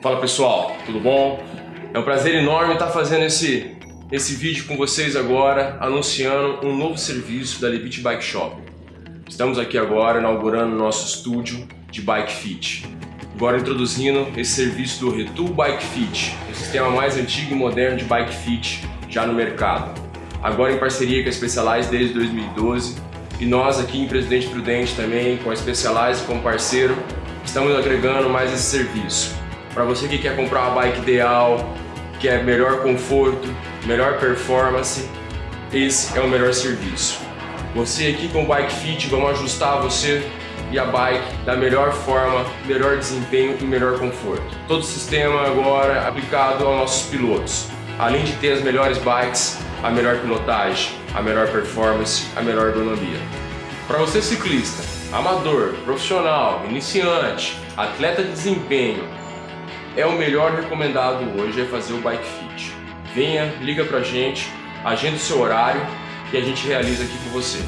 Fala pessoal, tudo bom? É um prazer enorme estar fazendo esse, esse vídeo com vocês agora, anunciando um novo serviço da Lebit Bike Shop. Estamos aqui agora inaugurando nosso estúdio de Bike Fit. Agora introduzindo esse serviço do Retool Bike Fit, o sistema mais antigo e moderno de Bike Fit já no mercado. Agora em parceria com a Specialized desde 2012 e nós aqui em Presidente Prudente também, com a Specialized como parceiro, estamos agregando mais esse serviço. Para você que quer comprar uma bike ideal, quer melhor conforto, melhor performance, esse é o melhor serviço. Você aqui com o Bike Fit, vamos ajustar você e a bike da melhor forma, melhor desempenho e melhor conforto. Todo o sistema agora aplicado aos nossos pilotos. Além de ter as melhores bikes, a melhor pilotagem, a melhor performance, a melhor ergonomia. Para você ciclista, amador, profissional, iniciante, atleta de desempenho, é o melhor recomendado hoje é fazer o Bike Fit. Venha, liga pra gente, agenda o seu horário e a gente realiza aqui com você.